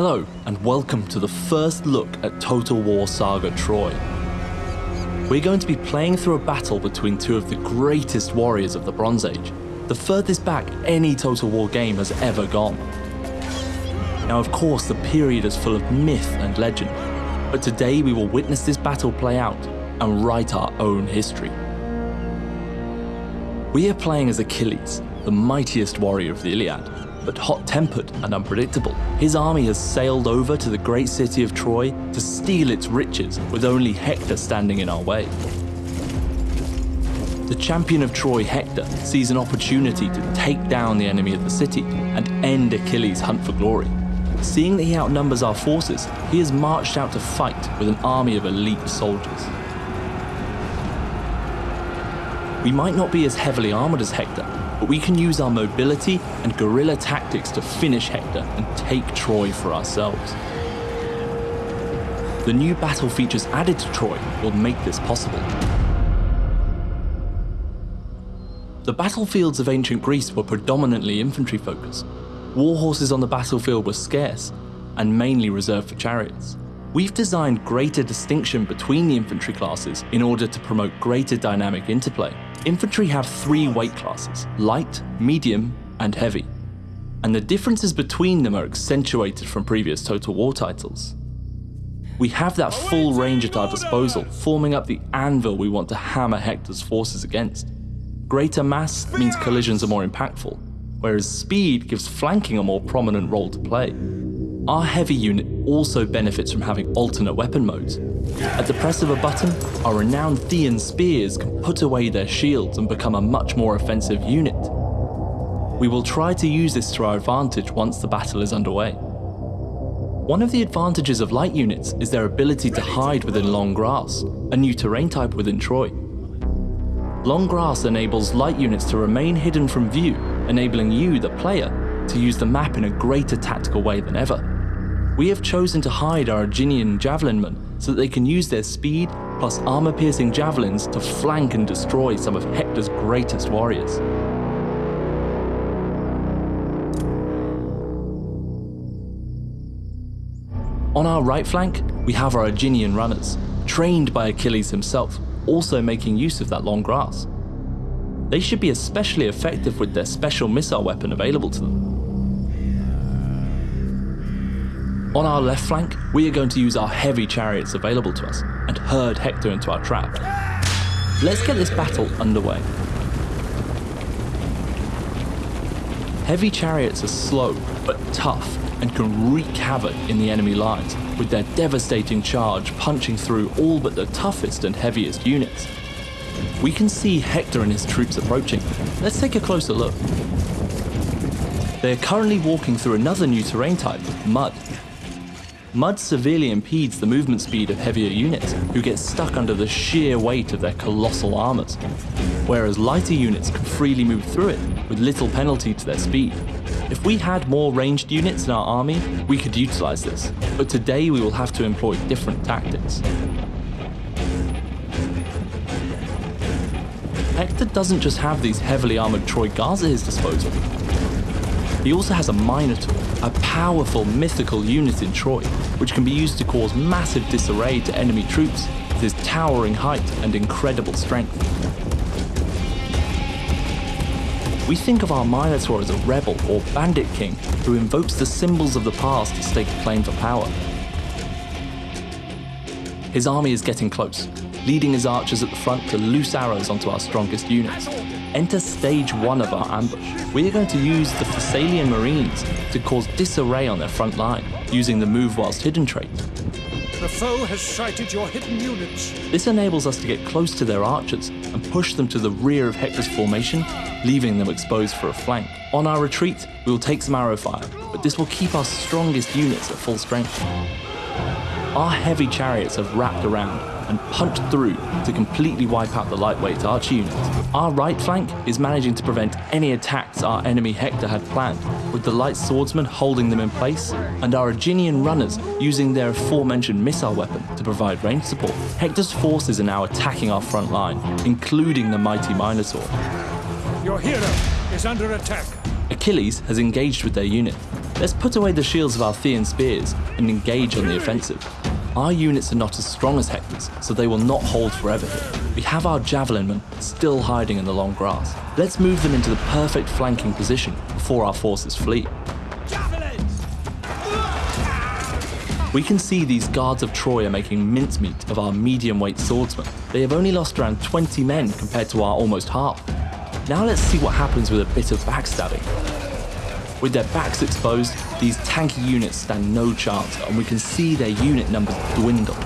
Hello, and welcome to the first look at Total War Saga Troy. We're going to be playing through a battle between two of the greatest warriors of the Bronze Age, the furthest back any Total War game has ever gone. Now, of course, the period is full of myth and legend, but today we will witness this battle play out and write our own history. We are playing as Achilles, the mightiest warrior of the Iliad, but hot-tempered and unpredictable. His army has sailed over to the great city of Troy to steal its riches, with only Hector standing in our way. The champion of Troy, Hector, sees an opportunity to take down the enemy of the city and end Achilles' hunt for glory. Seeing that he outnumbers our forces, he has marched out to fight with an army of elite soldiers. We might not be as heavily armoured as Hector, but we can use our mobility and guerrilla tactics to finish Hector and take Troy for ourselves. The new battle features added to Troy will make this possible. The battlefields of ancient Greece were predominantly infantry focused. War horses on the battlefield were scarce and mainly reserved for chariots. We've designed greater distinction between the infantry classes in order to promote greater dynamic interplay. Infantry have three weight classes, light, medium, and heavy. And the differences between them are accentuated from previous Total War titles. We have that full range at our disposal, forming up the anvil we want to hammer Hector's forces against. Greater mass means collisions are more impactful, whereas speed gives flanking a more prominent role to play. Our heavy unit also benefits from having alternate weapon modes. At the press of a button, our renowned Phthian spears can put away their shields and become a much more offensive unit. We will try to use this to our advantage once the battle is underway. One of the advantages of light units is their ability to hide within long grass, a new terrain type within Troy. Long grass enables light units to remain hidden from view, enabling you, the player, to use the map in a greater tactical way than ever we have chosen to hide our Aeginian javelinmen so that they can use their speed plus armor-piercing javelins to flank and destroy some of Hector's greatest warriors. On our right flank, we have our Aeginian runners, trained by Achilles himself, also making use of that long grass. They should be especially effective with their special missile weapon available to them. On our left flank, we are going to use our heavy chariots available to us and herd Hector into our trap. Let's get this battle underway. Heavy chariots are slow but tough and can wreak havoc in the enemy lines with their devastating charge punching through all but the toughest and heaviest units. We can see Hector and his troops approaching. Let's take a closer look. They are currently walking through another new terrain type, mud, Mud severely impedes the movement speed of heavier units, who get stuck under the sheer weight of their colossal armors, whereas lighter units can freely move through it with little penalty to their speed. If we had more ranged units in our army, we could utilize this, but today we will have to employ different tactics. Hector doesn't just have these heavily armored Troy Guards at his disposal. He also has a Minotaur, a powerful mythical unit in Troy, which can be used to cause massive disarray to enemy troops with his towering height and incredible strength. We think of our Minotaur as a rebel or bandit king who invokes the symbols of the past to stake a claim for power. His army is getting close, leading his archers at the front to loose arrows onto our strongest units. Enter stage one of our ambush. We are going to use the Thessalian Marines to cause disarray on their front line, using the move whilst hidden trait. The foe has sighted your hidden units. This enables us to get close to their archers and push them to the rear of Hector's formation, leaving them exposed for a flank. On our retreat, we will take some arrow fire, but this will keep our strongest units at full strength. Our heavy chariots have wrapped around and punched through to completely wipe out the lightweight archer unit. Our right flank is managing to prevent any attacks our enemy Hector had planned, with the light swordsmen holding them in place, and our Aeginian runners using their aforementioned missile weapon to provide range support. Hector's forces are now attacking our front line, including the mighty Minotaur. Your hero is under attack. Achilles has engaged with their unit, Let's put away the shields of our Phthian spears and engage on the offensive. Our units are not as strong as Hector's, so they will not hold forever here. We have our javelin men still hiding in the long grass. Let's move them into the perfect flanking position before our forces flee. We can see these guards of Troy are making mincemeat of our medium weight swordsmen. They have only lost around 20 men compared to our almost half. Now let's see what happens with a bit of backstabbing. With their backs exposed, these tanky units stand no chance and we can see their unit numbers dwindle.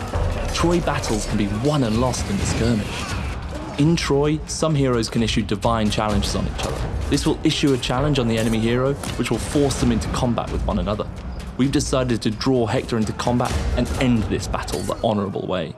Troy battles can be won and lost in the skirmish. In Troy, some heroes can issue divine challenges on each other. This will issue a challenge on the enemy hero, which will force them into combat with one another. We've decided to draw Hector into combat and end this battle the honourable way.